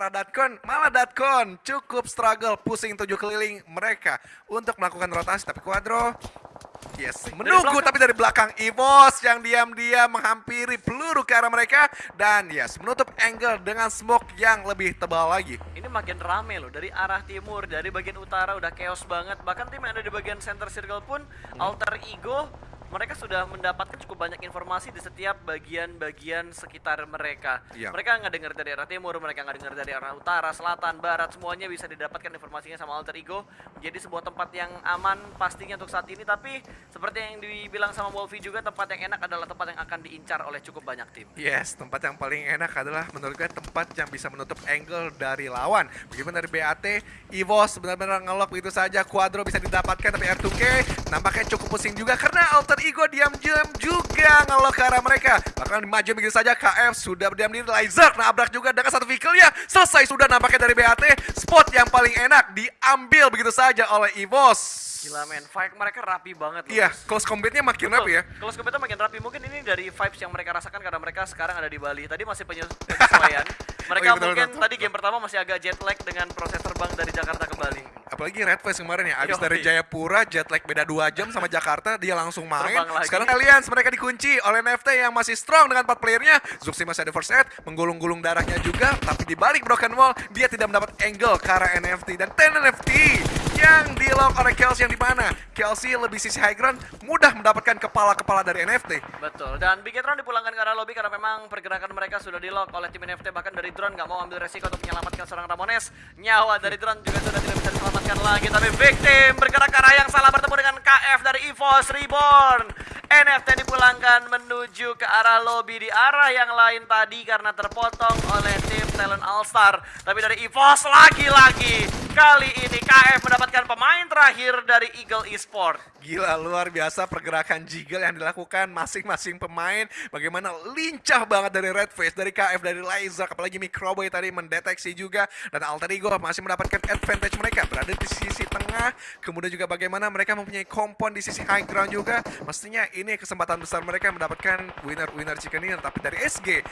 arah Datkon, malah Datkon cukup struggle pusing tujuh keliling mereka untuk melakukan rotasi. Tapi Quadro Yes, menunggu dari tapi dari belakang Evos yang diam-diam menghampiri peluru ke arah mereka dan yes, menutup angle dengan smoke yang lebih tebal lagi. Ini makin rame loh dari arah timur, dari bagian utara udah chaos banget. Bahkan tim yang ada di bagian center circle pun hmm. alter ego mereka sudah mendapatkan cukup banyak informasi di setiap bagian-bagian sekitar mereka. Yep. Mereka nggak dengar dari arah timur, mereka nggak dengar dari arah utara, selatan, barat, semuanya bisa didapatkan informasinya sama Alter Ego. Menjadi sebuah tempat yang aman pastinya untuk saat ini, tapi seperti yang dibilang sama Wolfie juga, tempat yang enak adalah tempat yang akan diincar oleh cukup banyak tim. Yes, tempat yang paling enak adalah menurut gue tempat yang bisa menutup angle dari lawan. Bagaimana dari BAT, Evos benar-benar ngelok begitu saja, Quadro bisa didapatkan, tapi R2K nampaknya cukup pusing juga karena Alter Ego diam-diam juga ngelok ke arah mereka. Bahkan maju begitu saja KF sudah berdiam diri. Laser nabrak juga dengan satu vehicle ya. Selesai sudah nampaknya dari BAT. Spot yang paling enak diambil begitu saja oleh EVOS. Gila men, fight mereka rapi banget loh. Iya, close combatnya makin Betul. rapi ya. Close combatnya makin rapi. Mungkin ini dari vibes yang mereka rasakan karena mereka sekarang ada di Bali. Tadi masih penyesuaian. mereka oh, iya, betul, mungkin betul, tadi game pertama masih agak jet lag dengan proses terbang dari Jakarta ke Bali. Apalagi Red Face kemarin ya, abis Yo, dari Jayapura jet lag beda 2 jam sama Jakarta, dia langsung main. Sekarang kalian mereka dikunci oleh NFT yang masih strong dengan 4 playernya. Zuxi masih ada first aid, menggulung-gulung darahnya juga, tapi di balik Broken Wall, dia tidak mendapat angle ke arah NFT. Dan 10 NFT yang di lock oleh Kelsey yang di mana? Kelsey lebih sisi high ground, mudah mendapatkan kepala-kepala dari NFT. Betul, dan Bigetron dipulangkan ke arah lobby karena memang pergerakan mereka sudah di lock oleh tim NFT. Bahkan dari drone nggak mau ambil resiko untuk menyelamatkan seorang Ramones. Nyawa dari drone juga sudah tidak bisa diselamatkan lagi. Tapi victim bergerak ke arah yang salah bertemu dengan KF dari EVOS Reborn. NFT dipulangkan menuju ke arah lobby di arah yang lain tadi karena terpotong oleh tim Talent All Star. Tapi dari EVOS lagi-lagi Kali ini KF mendapatkan pemain terakhir dari Eagle Esport. Gila, luar biasa pergerakan Jiggle yang dilakukan masing-masing pemain. Bagaimana lincah banget dari Red Face, dari KF, dari Liza, apalagi Microboy tadi mendeteksi juga. Dan Alter Ego masih mendapatkan advantage mereka berada di sisi tengah. Kemudian juga bagaimana mereka mempunyai kompon di sisi high ground juga. Mestinya ini kesempatan besar mereka mendapatkan winner-winner chicken dinner. Tapi dari SG,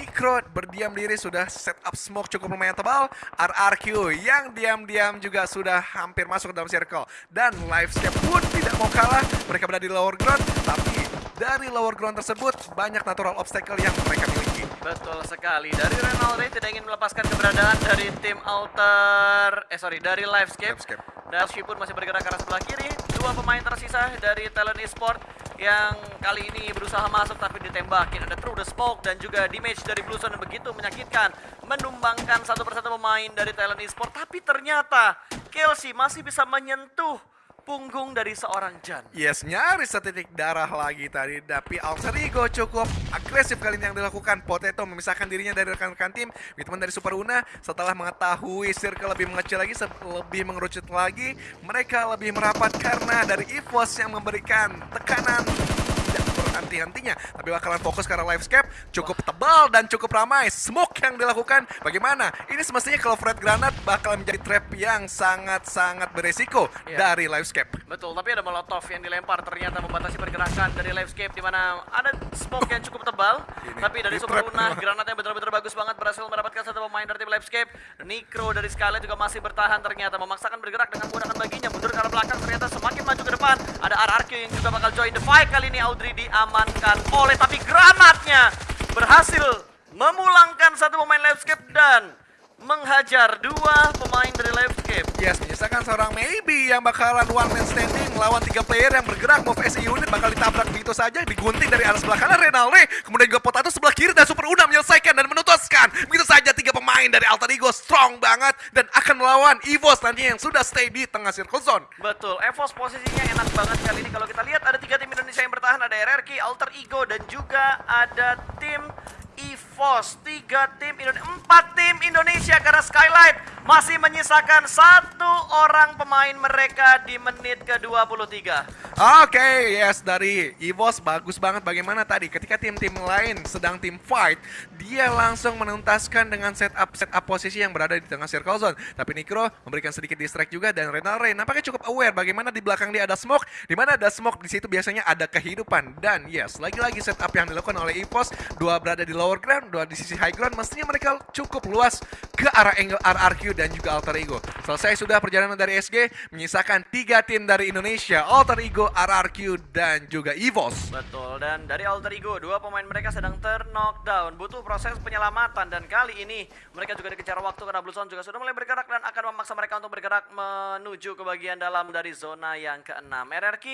Micro berdiam diri sudah set up smoke cukup lumayan tebal. RRQ yang diam juga sudah hampir masuk ke dalam circle. Dan live step pun tidak mau kalah. Mereka berada di lower ground, tapi dari lower ground tersebut banyak natural obstacle yang mereka miliki. Betul sekali. Dari Renaldi tidak ingin melepaskan keberadaan dari tim Alter, eh sorry, dari Livescape. Livescape. Dan pun masih bergerak ke arah sebelah kiri. Dua pemain tersisa dari Talent Esport yang kali ini berusaha masuk tapi ditembakin. Ada True the Smoke dan juga damage dari Blueson yang begitu menyakitkan. Menumbangkan satu persatu pemain dari Talent Esport. Tapi ternyata Kelsey masih bisa menyentuh punggung dari seorang Jan. Yes, nyaris setitik darah lagi tadi. Tapi Alter Ego cukup agresif kali ini yang dilakukan. Potato memisahkan dirinya dari rekan-rekan tim. Teman dari Super Una setelah mengetahui circle lebih mengecil lagi, lebih mengerucut lagi. Mereka lebih merapat karena dari EVOS yang memberikan tekanan henti-hentinya. Tapi bakalan fokus karena livescape cukup tebal dan cukup ramai. Smoke yang dilakukan bagaimana? Ini semestinya kalau Fred Granat bakal menjadi trap yang sangat-sangat beresiko yeah. dari livescape. Betul, tapi ada molotov yang dilempar ternyata membatasi pergerakan dari livescape di mana ada smoke yang cukup tebal. Ini, tapi dari Super Luna, granatnya betul-betul bagus banget berhasil mendapatkan satu pemain dari tim livescape. Nikro dari Skyline juga masih bertahan ternyata memaksakan bergerak dengan menggunakan baginya mundur ke arah belakang ternyata semakin maju ke depan. Ada RRQ yang juga bakal join the fight kali ini Audrey diamankan oleh tapi granatnya berhasil memulangkan satu pemain landscape dan menghajar dua pemain dari Landscape. Yes, menyisakan seorang maybe yang bakalan one man standing melawan tiga player yang bergerak move as unit bakal ditabrak begitu saja, digunting dari arah sebelah kanan Renaldi, kemudian juga Potato sebelah kiri dan Super Una menyelesaikan dan menutuskan. Begitu saja tiga pemain dari Alter Ego strong banget dan akan melawan EVOS nanti yang sudah stay di tengah circle zone. Betul, EVOS posisinya enak banget kali ini kalau kita lihat ada tiga tim Indonesia yang bertahan, ada RRQ, Alter Ego dan juga ada tim EVOS, tiga tim Indonesia, empat tim Indonesia karena Skylight masih menyisakan satu orang pemain mereka di menit ke-23. Oke, okay, yes dari EVOS bagus banget bagaimana tadi ketika tim-tim lain sedang tim fight, dia langsung menuntaskan dengan setup setup posisi yang berada di tengah circle zone. Tapi Nikro memberikan sedikit distract juga dan Renal Ray nampaknya cukup aware bagaimana di belakang dia ada smoke, di mana ada smoke di situ biasanya ada kehidupan dan yes, lagi-lagi setup yang dilakukan oleh EVOS, dua berada di lower ground, dua di sisi high ground, mestinya mereka cukup luas ke arah angle RRQ dan juga Alter Ego. Selesai sudah perjalanan dari SG, menyisakan tiga tim dari Indonesia, Alter Ego, RRQ, dan juga EVOS. Betul, dan dari Alter Ego, dua pemain mereka sedang ter-knockdown. Butuh proses penyelamatan, dan kali ini mereka juga dikejar waktu karena Blue Zone juga sudah mulai bergerak dan akan memaksa mereka untuk bergerak menuju ke bagian dalam dari zona yang keenam. RRQ,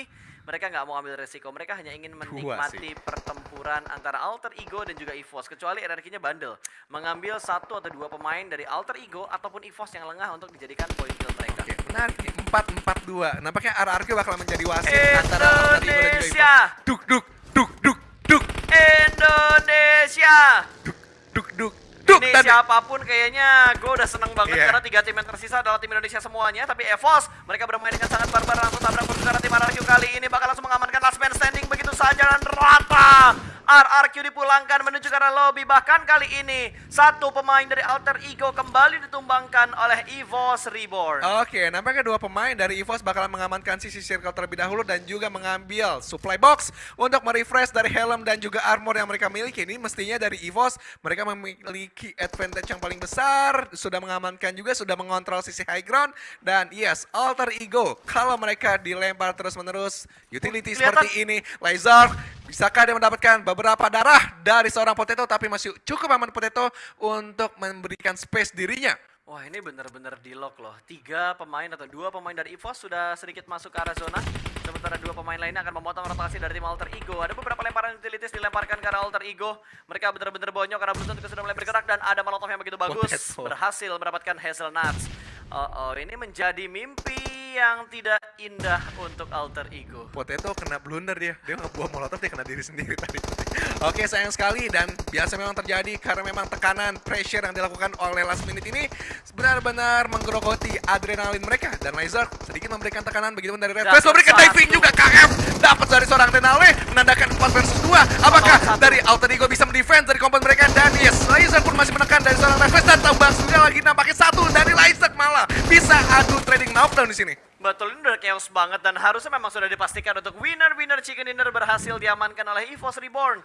mereka nggak mau ambil resiko, mereka hanya ingin menikmati pertempuran antara Alter Ego dan juga EVOS. Kecuali RRQ-nya bandel, mengambil satu atau dua pemain dari Alter Ego ataupun EVOS yang lengah untuk dijadikan point kill mereka. Oke, menarik nih, 4-4-2. Nampaknya RRQ bakal menjadi wasit antara Alter Ego dan juga Indonesia. EVOS. Duk, duk, duk, duk, duk, Indonesia. Ini Dan- siapa pun kayaknya gue udah seneng banget Iya. karena tiga tim yang tersisa adalah tim Indonesia semuanya. Tapi EVOS mereka bermain dengan sangat barbar langsung tabrak musuh karena tim RRQ kali ini bakal langsung mengamankan last man standing begitu saja dan rata. RRQ dipulangkan menuju ke arah lobby bahkan kali ini satu pemain dari Alter Ego kembali ditumbangkan oleh EVOS Reborn. Oke, nampaknya dua pemain dari EVOS bakalan mengamankan sisi circle terlebih dahulu dan juga mengambil supply box untuk merefresh dari helm dan juga armor yang mereka miliki. Ini mestinya dari EVOS mereka memiliki advantage yang paling besar, sudah mengamankan juga, sudah mengontrol sisi high ground dan yes, Alter Ego kalau mereka dilempar terus-menerus utility Kelihatan- seperti ini, Laser bisakah dia mendapatkan beberapa darah dari seorang Potato tapi masih cukup aman Potato untuk memberikan space dirinya. Wah ini bener-bener di lock loh. Tiga pemain atau dua pemain dari EVOS sudah sedikit masuk ke arah zona. Sementara dua pemain lainnya akan memotong rotasi dari tim Alter Ego. Ada beberapa lemparan utilities dilemparkan ke arah Alter Ego. Mereka bener-bener bonyok karena Blue Zone juga sudah mulai bergerak dan ada Molotov yang begitu bagus. Berhasil mendapatkan Hazelnuts. Oh, oh, ini menjadi mimpi yang tidak indah untuk Alter Ego. Potato kena blunder dia. Dia ngebuang molotov dia kena diri sendiri tadi. Oke sayang sekali. Dan biasa memang terjadi karena memang tekanan pressure yang dilakukan oleh last minute ini benar-benar menggerogoti adrenalin mereka. Dan Laser sedikit memberikan tekanan begitu dari Red. Face memberikan diving juga KF dapat dari seorang Denale menandakan 4 versus 2 apakah dari Alter Ego bisa mendefense dari kompon mereka? Dan yes Laser pun masih menekan dari seorang Red Face dan tambah sudah lagi nampaknya satu. Dari Laser bisa adu trading knockdown di sini Betul, ini udah chaos banget dan harusnya memang sudah dipastikan untuk winner-winner chicken dinner berhasil diamankan oleh EVOS Reborn.